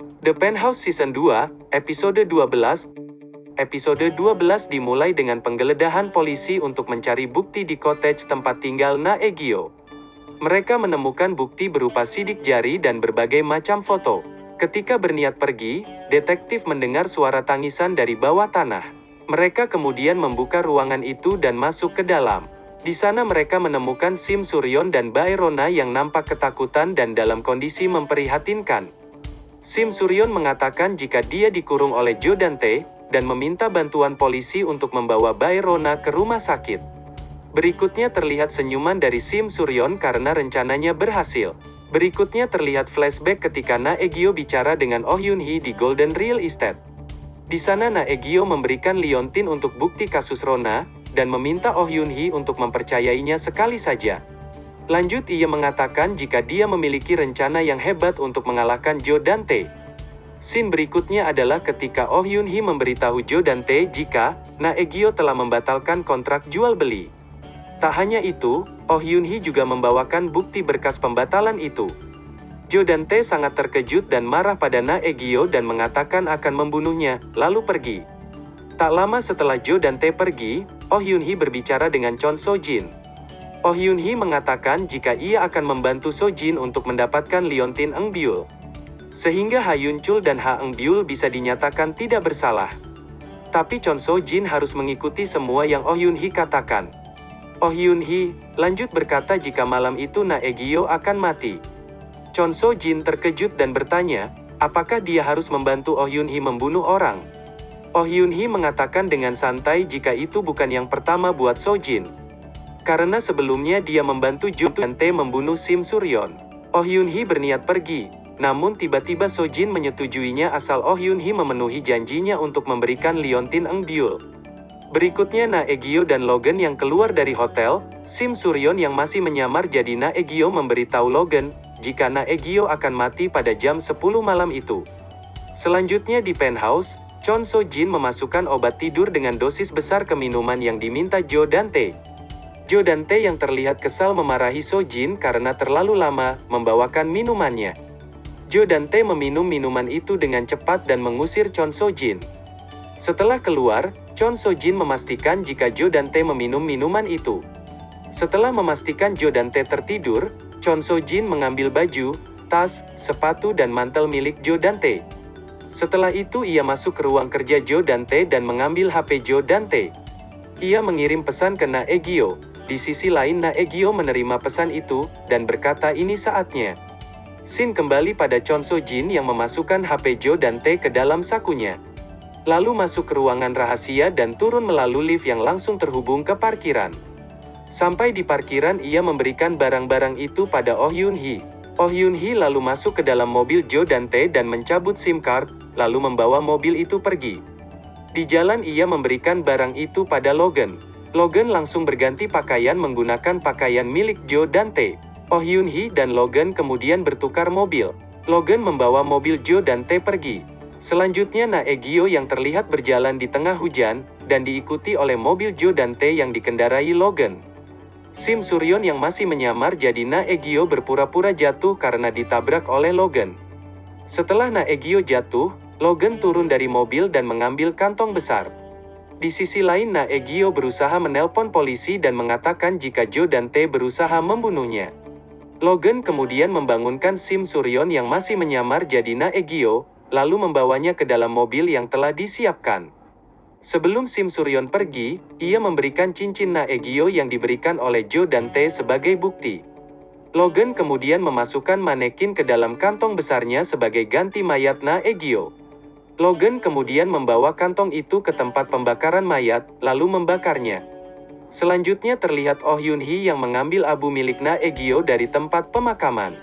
The Penthouse Season 2, Episode 12 Episode 12 dimulai dengan penggeledahan polisi untuk mencari bukti di cottage tempat tinggal Naegyo. Mereka menemukan bukti berupa sidik jari dan berbagai macam foto. Ketika berniat pergi, detektif mendengar suara tangisan dari bawah tanah. Mereka kemudian membuka ruangan itu dan masuk ke dalam. Di sana mereka menemukan Sim Suryon dan Baerona yang nampak ketakutan dan dalam kondisi memprihatinkan. Sim Suryon mengatakan jika dia dikurung oleh Joe Dante, dan meminta bantuan polisi untuk membawa Baerona ke rumah sakit. Berikutnya terlihat senyuman dari Sim Suryon karena rencananya berhasil. Berikutnya terlihat flashback ketika Naegyo bicara dengan Oh Yun Hee di Golden Real Estate. Di sana Naegyo memberikan Liontin untuk bukti kasus Rona, dan meminta Oh Yun Hee untuk mempercayainya sekali saja. Lanjut ia mengatakan jika dia memiliki rencana yang hebat untuk mengalahkan Joe Dante. Scene berikutnya adalah ketika Oh Yun Hee memberitahu Joe Dante jika Naegyo telah membatalkan kontrak jual beli. Tak hanya itu, Oh Yun Hee juga membawakan bukti berkas pembatalan itu. Joe Dante sangat terkejut dan marah pada Naegyo dan mengatakan akan membunuhnya, lalu pergi. Tak lama setelah Joe Dante pergi, Oh Yun Hee berbicara dengan Chon So Jin. Oh Yun Hee mengatakan jika ia akan membantu So Jin untuk mendapatkan Liontin Eng Byul. Sehingga Ha Yun Chul dan Ha Eng Byul bisa dinyatakan tidak bersalah. Tapi Chon So Jin harus mengikuti semua yang Oh Yun Hee katakan. Oh Hyun Hee, lanjut berkata jika malam itu Naegyo akan mati. Chon So Jin terkejut dan bertanya, apakah dia harus membantu Oh Hyun Hee membunuh orang? Oh Hyun Hee mengatakan dengan santai jika itu bukan yang pertama buat So Jin. Karena sebelumnya dia membantu Jo Tae membunuh Sim Suryon. Oh Hyun Hee berniat pergi, namun tiba-tiba So Jin menyetujuinya asal Oh Hyun Hee memenuhi janjinya untuk memberikan Liontin Eng Byul. Berikutnya Naegyo dan Logan yang keluar dari hotel, Sim Suryon yang masih menyamar jadi Naegyo memberitahu Logan, jika Naegyo akan mati pada jam 10 malam itu. Selanjutnya di penthouse, Chon So Jin memasukkan obat tidur dengan dosis besar ke minuman yang diminta Joe Dante. Joe Dante yang terlihat kesal memarahi So Jin karena terlalu lama membawakan minumannya. Joe Dante meminum minuman itu dengan cepat dan mengusir Chon So Jin. Setelah keluar, Chon So Jin memastikan jika Jo Dante meminum minuman itu. Setelah memastikan Jo Dante tertidur, Chon So Jin mengambil baju, tas, sepatu dan mantel milik Jo Dante. Setelah itu ia masuk ke ruang kerja Jo Dante dan mengambil HP Jo Dante. Ia mengirim pesan ke Naegyo. Di sisi lain Naegyo menerima pesan itu, dan berkata ini saatnya. Sin kembali pada Chon So Jin yang memasukkan HP Jo Dante ke dalam sakunya lalu masuk ke ruangan rahasia dan turun melalui lift yang langsung terhubung ke parkiran. Sampai di parkiran ia memberikan barang-barang itu pada Oh Yun Hee. Oh Yun Hee lalu masuk ke dalam mobil Joe Dante dan mencabut SIM card, lalu membawa mobil itu pergi. Di jalan ia memberikan barang itu pada Logan. Logan langsung berganti pakaian menggunakan pakaian milik Joe Dante. Oh Yun Hee dan Logan kemudian bertukar mobil. Logan membawa mobil Joe Dante pergi. Selanjutnya Naegyo yang terlihat berjalan di tengah hujan, dan diikuti oleh mobil Joe Dante yang dikendarai Logan. Sim Suryon yang masih menyamar jadi Naegyo berpura-pura jatuh karena ditabrak oleh Logan. Setelah Naegyo jatuh, Logan turun dari mobil dan mengambil kantong besar. Di sisi lain Naegyo berusaha menelpon polisi dan mengatakan jika Joe Dante berusaha membunuhnya. Logan kemudian membangunkan Sim Suryon yang masih menyamar jadi Naegyo, lalu membawanya ke dalam mobil yang telah disiapkan. Sebelum Sim Suryon pergi, ia memberikan cincin Naegyo yang diberikan oleh Joe Dante sebagai bukti. Logan kemudian memasukkan manekin ke dalam kantong besarnya sebagai ganti mayat Naegyo. Logan kemudian membawa kantong itu ke tempat pembakaran mayat, lalu membakarnya. Selanjutnya terlihat Oh Yun Hee yang mengambil abu milik Naegyo dari tempat pemakaman.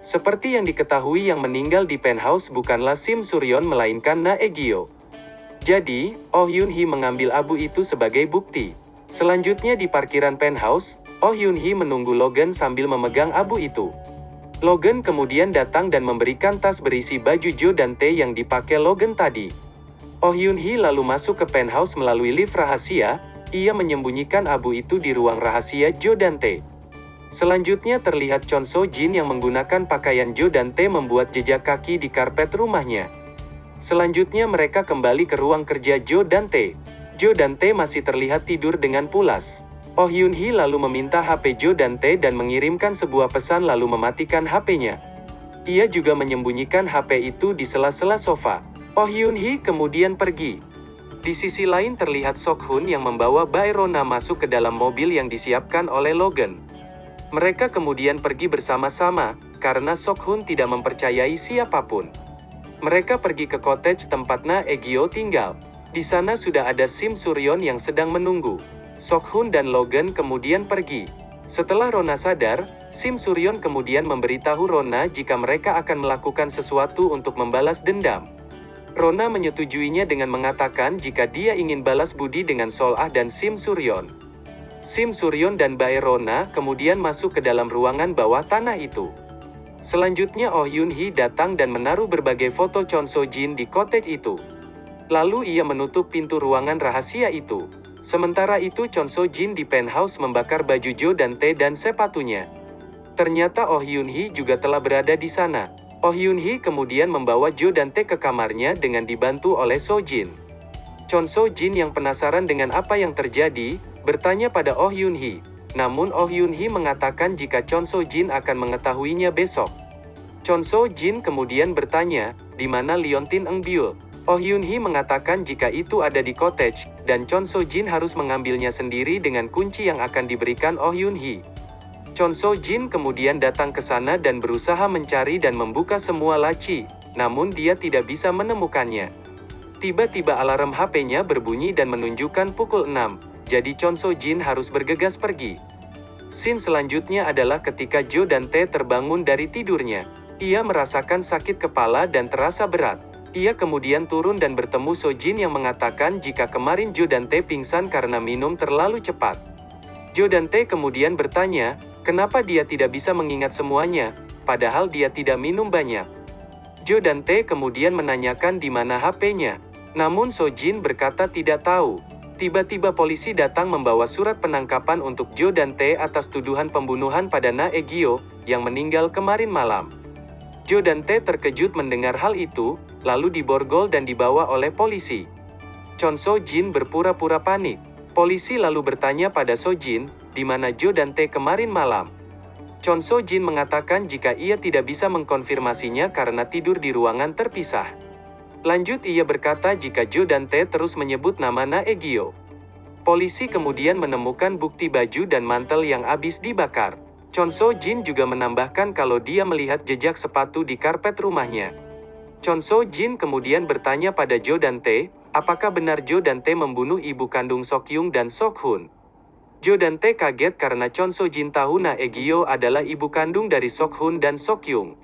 Seperti yang diketahui yang meninggal di penthouse bukanlah Sim Suryon melainkan Naegyo. Jadi, Oh Yun Hee mengambil abu itu sebagai bukti. Selanjutnya di parkiran penthouse, Oh Yun Hee menunggu Logan sambil memegang abu itu. Logan kemudian datang dan memberikan tas berisi baju Joe Dante yang dipakai Logan tadi. Oh Yun Hee lalu masuk ke penthouse melalui lift rahasia, ia menyembunyikan abu itu di ruang rahasia Joe Dante. Selanjutnya terlihat Chon So Jin yang menggunakan pakaian Jo dan Tae membuat jejak kaki di karpet rumahnya. Selanjutnya mereka kembali ke ruang kerja Jo dan Tae. Jo dan Tae masih terlihat tidur dengan pulas. Oh Yun Hee lalu meminta HP Jo dan Tae dan mengirimkan sebuah pesan lalu mematikan HP-nya. Ia juga menyembunyikan HP itu di sela-sela sofa. Oh Yun Hee kemudian pergi. Di sisi lain terlihat Sok Hun yang membawa Baerona masuk ke dalam mobil yang disiapkan oleh Logan. Mereka kemudian pergi bersama-sama, karena Sok Hun tidak mempercayai siapa pun. Mereka pergi ke cottage tempat Na Egyo tinggal. Di sana sudah ada Sim Suryon yang sedang menunggu. Sok Hun dan Logan kemudian pergi. Setelah Rona sadar, Sim Suryon kemudian memberitahu Rona jika mereka akan melakukan sesuatu untuk membalas dendam. Rona menyetujuinya dengan mengatakan jika dia ingin balas budi dengan Solah dan Sim Suryon. Sim Suryon dan Bae Rona kemudian masuk ke dalam ruangan bawah tanah itu. Selanjutnya Oh Yun Hee datang dan menaruh berbagai foto Chon So Jin di cottage itu. Lalu ia menutup pintu ruangan rahasia itu. Sementara itu Chon So Jin di penthouse membakar baju Jo dan Tae dan sepatunya. Ternyata Oh Yun Hee juga telah berada di sana. Oh Hyun Hee kemudian membawa Jo dan Tae ke kamarnya dengan dibantu oleh So Jin. Chon So Jin yang penasaran dengan apa yang terjadi, bertanya pada Oh Hyun Hee. Namun Oh Hyun Hee mengatakan jika Chon So Jin akan mengetahuinya besok. Chon So Jin kemudian bertanya, di mana Liontin Eng Byul? Oh Hyun Hee mengatakan jika itu ada di cottage, dan Chon So Jin harus mengambilnya sendiri dengan kunci yang akan diberikan Oh Hyun Hee. Chon So Jin kemudian datang ke sana dan berusaha mencari dan membuka semua laci, namun dia tidak bisa menemukannya. Tiba-tiba alarm HP-nya berbunyi dan menunjukkan pukul 6, jadi Chon So Jin harus bergegas pergi. Scene selanjutnya adalah ketika Jo dan Tae terbangun dari tidurnya. Ia merasakan sakit kepala dan terasa berat. Ia kemudian turun dan bertemu So Jin yang mengatakan jika kemarin Jo dan Tae pingsan karena minum terlalu cepat. Jo dan Tae kemudian bertanya, Kenapa dia tidak bisa mengingat semuanya, padahal dia tidak minum banyak? Jo dan Tae kemudian menanyakan di mana HP-nya. Namun So Jin berkata tidak tahu. Tiba-tiba polisi datang membawa surat penangkapan untuk Jo dan Tae atas tuduhan pembunuhan pada Na Egyo, yang meninggal kemarin malam. Jo dan Tae terkejut mendengar hal itu, lalu diborgol dan dibawa oleh polisi. Chon So Jin berpura-pura panik. Polisi lalu bertanya pada So Jin, di mana Jo dan Tae kemarin malam. Chon So Jin mengatakan jika ia tidak bisa mengkonfirmasinya karena tidur di ruangan terpisah. Lanjut ia berkata jika Jo dan Tae terus menyebut nama Na Egyo. Polisi kemudian menemukan bukti baju dan mantel yang habis dibakar. Chon So Jin juga menambahkan kalau dia melihat jejak sepatu di karpet rumahnya. Chon So Jin kemudian bertanya pada Jo dan Tae, apakah benar Jo dan Tae membunuh ibu kandung Sok Yung dan Sok Hun. Jo dan Tae kaget karena Chon So Jin tahu Na Egyo adalah ibu kandung dari Sok Hun dan Sok Yung.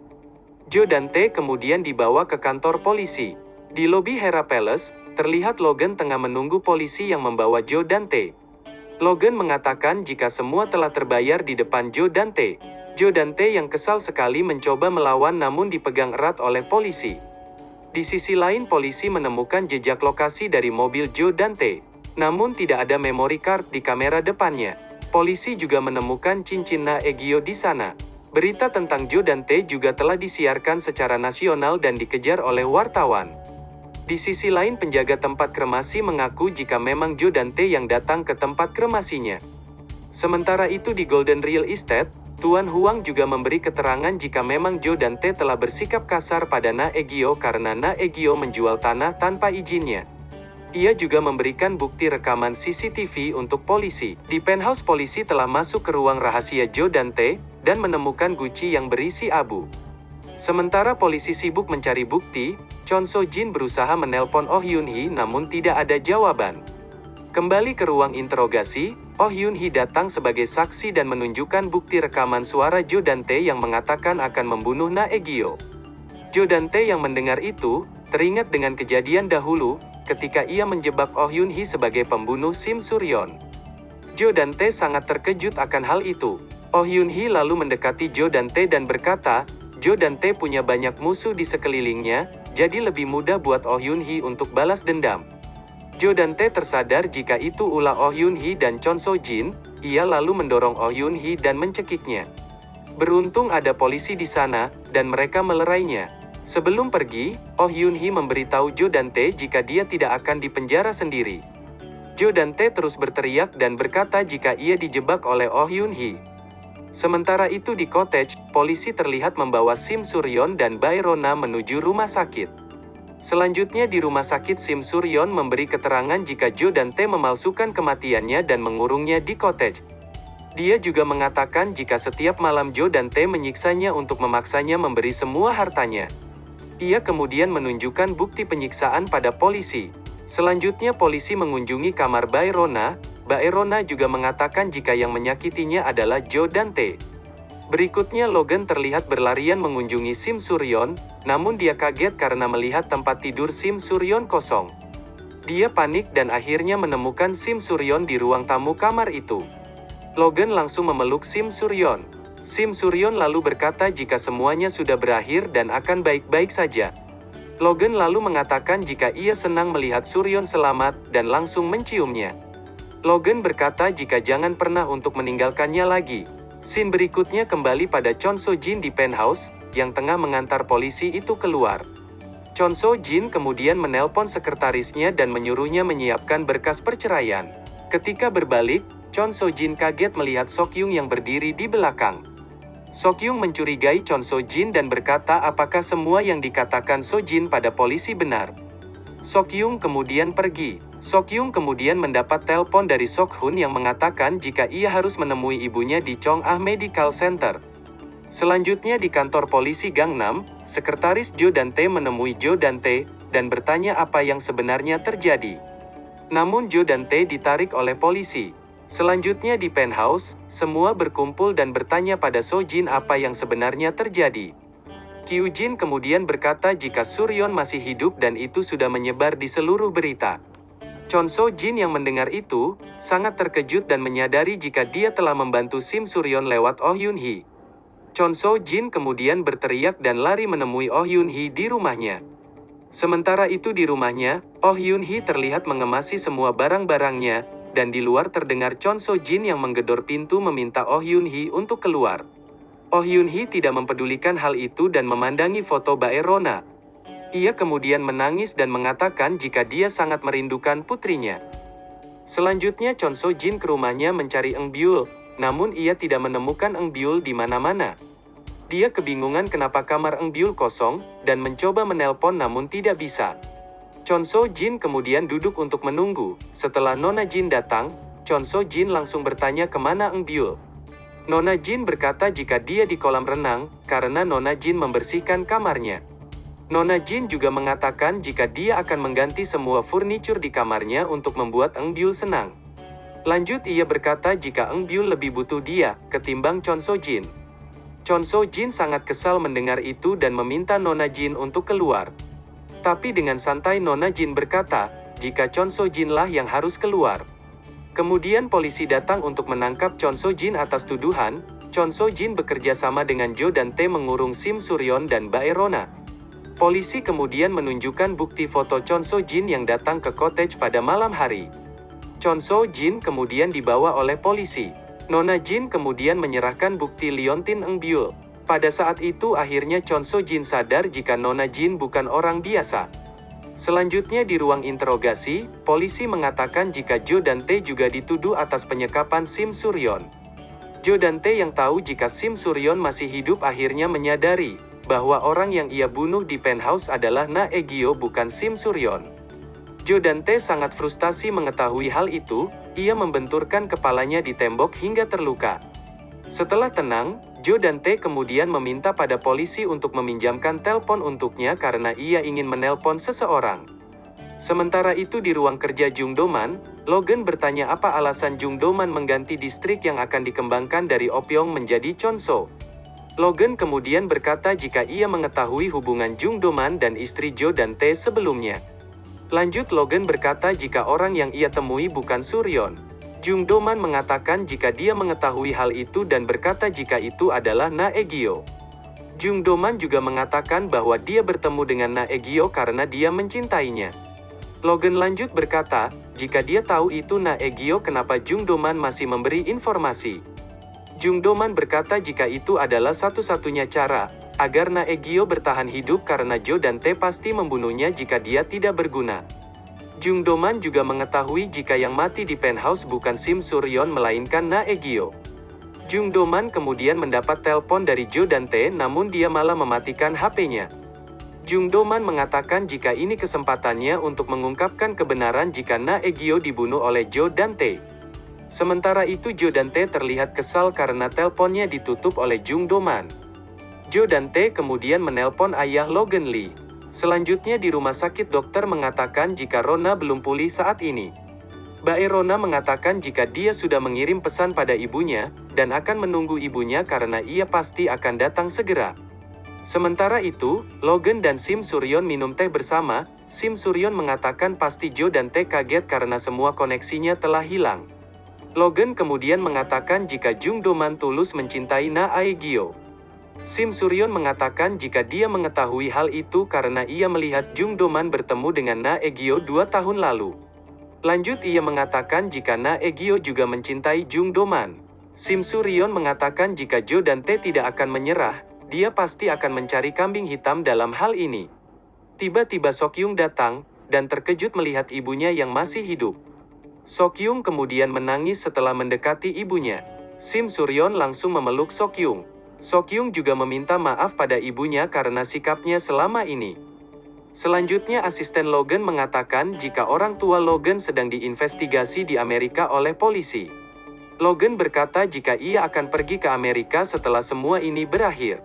Jo dan Tae kemudian dibawa ke kantor polisi. Di lobi Hera Palace, terlihat Logan tengah menunggu polisi yang membawa Jo dan Tae. Logan mengatakan jika semua telah terbayar di depan Jo dan Tae. Jo dan Tae yang kesal sekali mencoba melawan namun dipegang erat oleh polisi. Di sisi lain polisi menemukan jejak lokasi dari mobil Jo dan Tae. Namun tidak ada memory card di kamera depannya. Polisi juga menemukan cincin Na Egyo di sana. Berita tentang Jo dan Tae juga telah disiarkan secara nasional dan dikejar oleh wartawan. Di sisi lain penjaga tempat kremasi mengaku jika memang Jo dan Tae yang datang ke tempat kremasinya. Sementara itu di Golden Real Estate, Tuan Huang juga memberi keterangan jika memang Jo dan Tae telah bersikap kasar pada Na Egyo karena Na Egyo menjual tanah tanpa izinnya. Ia juga memberikan bukti rekaman CCTV untuk polisi. Di penthouse polisi telah masuk ke ruang rahasia Joe Dante, dan menemukan guci yang berisi abu. Sementara polisi sibuk mencari bukti, Chon So Jin berusaha menelpon Oh Hyun Hee namun tidak ada jawaban. Kembali ke ruang interogasi, Oh Hyun Hee datang sebagai saksi dan menunjukkan bukti rekaman suara Jo Dante yang mengatakan akan membunuh Na Egyo. Jo Dante yang mendengar itu, teringat dengan kejadian dahulu, ketika ia menjebak Oh Yun Hee sebagai pembunuh Sim Suryon. Jo dan Tae sangat terkejut akan hal itu. Oh Yun Hee lalu mendekati Jo dan Tae dan berkata, Jo dan Tae punya banyak musuh di sekelilingnya, jadi lebih mudah buat Oh Yun Hee untuk balas dendam. Jo dan Tae tersadar jika itu ulah Oh Yun Hee dan Chon So Jin, ia lalu mendorong Oh Yun Hee dan mencekiknya. Beruntung ada polisi di sana, dan mereka melerainya. Sebelum pergi, Oh Yun Hee memberitahu Jo dan Tae jika dia tidak akan dipenjara sendiri. Jo dan Tae terus berteriak dan berkata jika ia dijebak oleh Oh Yun Hee. Sementara itu di cottage, polisi terlihat membawa Sim Suryon dan Bayrona menuju rumah sakit. Selanjutnya di rumah sakit Sim Suryon memberi keterangan jika Jo dan Tae memalsukan kematiannya dan mengurungnya di cottage. Dia juga mengatakan jika setiap malam Jo dan Tae menyiksanya untuk memaksanya memberi semua hartanya. Ia kemudian menunjukkan bukti penyiksaan pada polisi. Selanjutnya polisi mengunjungi kamar Bayrona, Bayrona juga mengatakan jika yang menyakitinya adalah Joe Dante. Berikutnya Logan terlihat berlarian mengunjungi Sim Suryon, namun dia kaget karena melihat tempat tidur Sim Suryon kosong. Dia panik dan akhirnya menemukan Sim Suryon di ruang tamu kamar itu. Logan langsung memeluk Sim Suryon. Sim Suryon lalu berkata jika semuanya sudah berakhir dan akan baik-baik saja. Logan lalu mengatakan jika ia senang melihat Suryon selamat, dan langsung menciumnya. Logan berkata jika jangan pernah untuk meninggalkannya lagi. Scene berikutnya kembali pada Chon So Jin di penthouse, yang tengah mengantar polisi itu keluar. Chon So Jin kemudian menelpon sekretarisnya dan menyuruhnya menyiapkan berkas perceraian. Ketika berbalik, Chon So Jin kaget melihat Sok Yung yang berdiri di belakang. Sokyung mencurigai Chon So Jin dan berkata apakah semua yang dikatakan So Jin pada polisi benar. Sokyung kemudian pergi. Sokyung kemudian mendapat telepon dari Sok Hun yang mengatakan jika ia harus menemui ibunya di Chong Ah Medical Center. Selanjutnya di kantor polisi Gangnam, sekretaris Jo Dante menemui Jo Dante, dan bertanya apa yang sebenarnya terjadi. Namun Jo Dante ditarik oleh polisi. Selanjutnya di penthouse, semua berkumpul dan bertanya pada Sojin apa yang sebenarnya terjadi. Kyujin kemudian berkata jika Suryon masih hidup dan itu sudah menyebar di seluruh berita. Chon Sojin yang mendengar itu, sangat terkejut dan menyadari jika dia telah membantu Sim Suryon lewat Oh Yun Hee. Chon Sojin kemudian berteriak dan lari menemui Oh Yun Hee di rumahnya. Sementara itu di rumahnya, Oh Yun Hee terlihat mengemasi semua barang-barangnya, dan di luar terdengar Chon So Jin yang menggedor pintu meminta Oh Yun Hee untuk keluar. Oh Yun Hee tidak mempedulikan hal itu dan memandangi foto Bae Rona. Ia kemudian menangis dan mengatakan jika dia sangat merindukan putrinya. Selanjutnya Chon So Jin ke rumahnya mencari Eng Byul, namun ia tidak menemukan Eng Byul di mana-mana. Dia kebingungan kenapa kamar Eng Byul kosong, dan mencoba menelpon namun tidak bisa. Chon So Jin kemudian duduk untuk menunggu. Setelah Nona Jin datang, Chon So Jin langsung bertanya ke mana Eng Byul. Nona Jin berkata jika dia di kolam renang, karena Nona Jin membersihkan kamarnya. Nona Jin juga mengatakan jika dia akan mengganti semua furniture di kamarnya untuk membuat Eng Byul senang. Lanjut ia berkata jika Eng Byul lebih butuh dia, ketimbang Chon So Jin. Chon So Jin sangat kesal mendengar itu dan meminta Nona Jin untuk keluar. Tapi dengan santai Nona Jin berkata, jika Chon So Jin lah yang harus keluar. Kemudian polisi datang untuk menangkap Chon So Jin atas tuduhan, Chon So Jin bekerja sama dengan Jo dan Tae mengurung Sim Suryon dan Bae Rona. Polisi kemudian menunjukkan bukti foto Chon So Jin yang datang ke cottage pada malam hari. Chon So Jin kemudian dibawa oleh polisi. Nona Jin kemudian menyerahkan bukti Liontin Eng Byul. Pada saat itu akhirnya Chon So Jin sadar jika Nona Jin bukan orang biasa. Selanjutnya di ruang interogasi, polisi mengatakan jika Jo dan Tae juga dituduh atas penyekapan Sim Suryon. Jo dan Tae yang tahu jika Sim Suryon masih hidup akhirnya menyadari bahwa orang yang ia bunuh di penthouse adalah Na Egyo bukan Sim Suryon. Jo dan Tae sangat frustasi mengetahui hal itu, ia membenturkan kepalanya di tembok hingga terluka. Setelah tenang, Jo dan Tae kemudian meminta pada polisi untuk meminjamkan telepon untuknya karena ia ingin menelpon seseorang. Sementara itu di ruang kerja Jung Doman, Logan bertanya apa alasan Jung Doman mengganti distrik yang akan dikembangkan dari Opyong menjadi Chonso. Logan kemudian berkata jika ia mengetahui hubungan Jung Doman dan istri Jo dan Tae sebelumnya. Lanjut Logan berkata jika orang yang ia temui bukan Suryon. Jung Doman mengatakan jika dia mengetahui hal itu dan berkata jika itu adalah Na Egyo. Jung Doman juga mengatakan bahwa dia bertemu dengan Na Egyo karena dia mencintainya. Logan lanjut berkata, jika dia tahu itu Na Egyo kenapa Jung Doman masih memberi informasi. Jung Doman berkata jika itu adalah satu-satunya cara, agar Na Egyo bertahan hidup karena Jo dan T pasti membunuhnya jika dia tidak berguna. Jung Doman juga mengetahui jika yang mati di penthouse bukan Sim Suryon melainkan Na Egyo. Jung Doman kemudian mendapat telepon dari Jo dan T namun dia malah mematikan HP-nya. Jung Doman mengatakan jika ini kesempatannya untuk mengungkapkan kebenaran jika Na Egyo dibunuh oleh Jo dan Tae. Sementara itu Jo dan Tae terlihat kesal karena teleponnya ditutup oleh Jung Doman. Jo dan Tae kemudian menelpon ayah Logan Lee. Selanjutnya di rumah sakit dokter mengatakan jika Rona belum pulih saat ini. Bae Rona mengatakan jika dia sudah mengirim pesan pada ibunya, dan akan menunggu ibunya karena ia pasti akan datang segera. Sementara itu, Logan dan Sim Suryon minum teh bersama, Sim Suryon mengatakan pasti Joe dan Teh kaget karena semua koneksinya telah hilang. Logan kemudian mengatakan jika Jung Doman tulus mencintai Na Aegyo. Sim Suryon mengatakan jika dia mengetahui hal itu karena ia melihat Jung Doman bertemu dengan Na Egyo dua tahun lalu. Lanjut ia mengatakan jika Na Egyo juga mencintai Jung Doman. Sim Suryon mengatakan jika Jo dan Tae tidak akan menyerah, dia pasti akan mencari kambing hitam dalam hal ini. Tiba-tiba Sokyung datang, dan terkejut melihat ibunya yang masih hidup. Sokyung kemudian menangis setelah mendekati ibunya. Sim Suryon langsung memeluk Sokyung. Sokyung juga meminta maaf pada ibunya karena sikapnya selama ini. Selanjutnya asisten Logan mengatakan jika orang tua Logan sedang diinvestigasi di Amerika oleh polisi. Logan berkata jika ia akan pergi ke Amerika setelah semua ini berakhir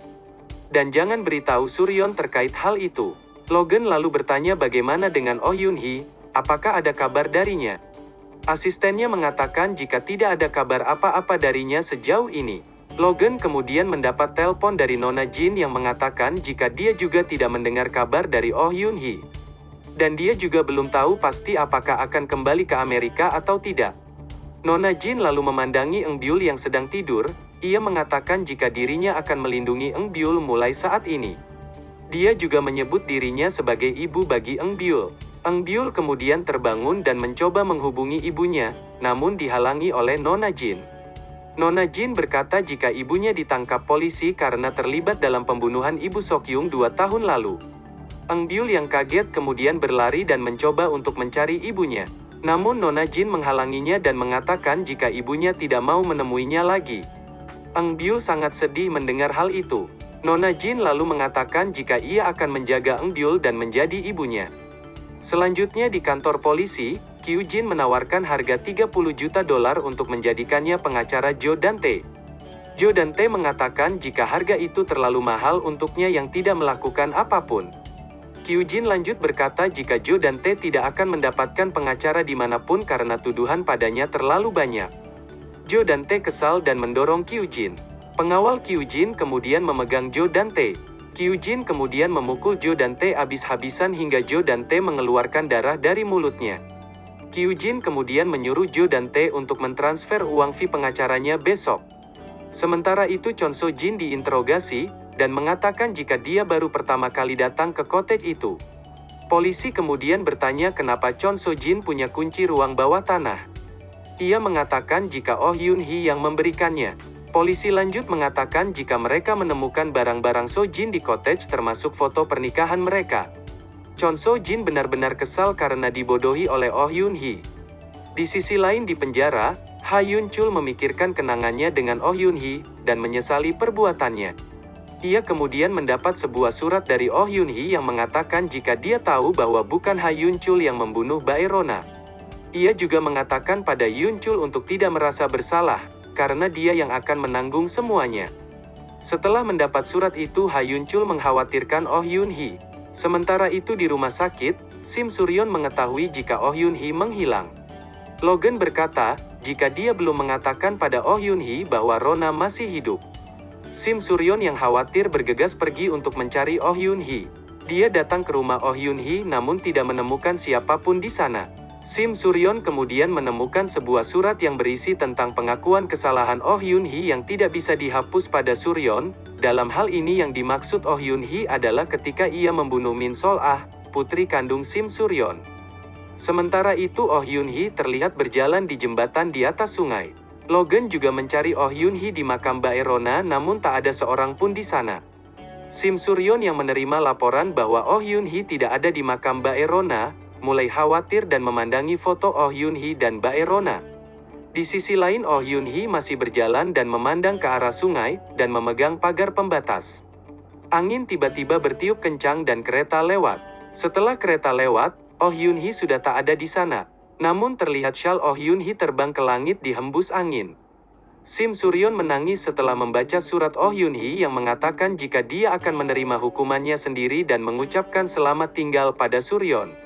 dan jangan beritahu Suryon terkait hal itu. Logan lalu bertanya bagaimana dengan Oh Yun Hee, apakah ada kabar darinya? Asistennya mengatakan jika tidak ada kabar apa-apa darinya sejauh ini. Logan kemudian mendapat telepon dari Nona Jin yang mengatakan jika dia juga tidak mendengar kabar dari Oh Yun Hee. Dan dia juga belum tahu pasti apakah akan kembali ke Amerika atau tidak. Nona Jin lalu memandangi Eng Byul yang sedang tidur, ia mengatakan jika dirinya akan melindungi Eng Byul mulai saat ini. Dia juga menyebut dirinya sebagai ibu bagi Eng Byul. Eng Byul kemudian terbangun dan mencoba menghubungi ibunya, namun dihalangi oleh Nona Jin. Nona Jin berkata jika ibunya ditangkap polisi karena terlibat dalam pembunuhan ibu Sokyung dua tahun lalu. Eng Byul yang kaget kemudian berlari dan mencoba untuk mencari ibunya. Namun Nona Jin menghalanginya dan mengatakan jika ibunya tidak mau menemuinya lagi. Eng Biu sangat sedih mendengar hal itu. Nona Jin lalu mengatakan jika ia akan menjaga Eng Biu dan menjadi ibunya. Selanjutnya di kantor polisi, Kyu Jin menawarkan harga 30 juta dolar untuk menjadikannya pengacara Jo Dante. Jo Dante mengatakan jika harga itu terlalu mahal untuknya yang tidak melakukan apa pun. Kyu Jin lanjut berkata jika Jo Dante tidak akan mendapatkan pengacara di mana pun karena tuduhan padanya terlalu banyak. Jo Dante kesal dan mendorong Kyujin. Pengawal Kyujin kemudian memegang Jo Dante. Kyujin kemudian memukul Jo Dante habis-habisan hingga Jo Dante mengeluarkan darah dari mulutnya. Kyujin kemudian menyuruh Jo Dante untuk mentransfer uang fee pengacaranya besok. Sementara itu Chon So Jin diinterogasi, dan mengatakan jika dia baru pertama kali datang ke cottage itu. Polisi kemudian bertanya kenapa Chon So Jin punya kunci ruang bawah tanah. Ia mengatakan jika Oh Yun Hee yang memberikannya. Polisi lanjut mengatakan jika mereka menemukan barang-barang So Jin di cottage termasuk foto pernikahan mereka. Chon So Jin benar-benar kesal karena dibodohi oleh Oh Yun Hee. Di sisi lain di penjara, Ha Yun Chul memikirkan kenangannya dengan Oh Yun Hee, dan menyesali perbuatannya. Ia kemudian mendapat sebuah surat dari Oh Yun Hee yang mengatakan jika dia tahu bahwa bukan Ha Yun Chul yang membunuh Bae Rona. Ia juga mengatakan pada Yun Chul untuk tidak merasa bersalah, karena dia yang akan menanggung semuanya. Setelah mendapat surat itu Ha Yun Chul mengkhawatirkan Oh Yun Hee. Sementara itu di rumah sakit, Sim Suryon mengetahui jika Oh Yun Hee menghilang. Logan berkata, jika dia belum mengatakan pada Oh Yun Hee bahwa Rona masih hidup. Sim Suryon yang khawatir bergegas pergi untuk mencari Oh Yun Hee. Dia datang ke rumah Oh Yun Hee namun tidak menemukan siapa pun di sana. Sim Suryon kemudian menemukan sebuah surat yang berisi tentang pengakuan kesalahan Oh Yun Hee yang tidak bisa dihapus pada Suryon. Dalam hal ini yang dimaksud Oh Yun Hee adalah ketika ia membunuh Min Sol Ah, putri kandung Sim Suryon. Sementara itu Oh Yun Hee terlihat berjalan di jembatan di atas sungai. Logan juga mencari Oh Yun Hee di makam Baerona namun tak ada seorang pun di sana. Sim Suryon yang menerima laporan bahwa Oh Yun Hee tidak ada di makam Baerona, mulai khawatir dan memandangi foto Oh Yun Hee dan Baerona. Di sisi lain Oh Yun Hee masih berjalan dan memandang ke arah sungai, dan memegang pagar pembatas. Angin tiba-tiba bertiup kencang dan kereta lewat. Setelah kereta lewat, Oh Yun Hee sudah tak ada di sana. Namun terlihat Shal Oh Yun Hee terbang ke langit dihembus angin. Sim Suryon menangis setelah membaca surat Oh Yun Hee yang mengatakan jika dia akan menerima hukumannya sendiri dan mengucapkan selamat tinggal pada Suryon.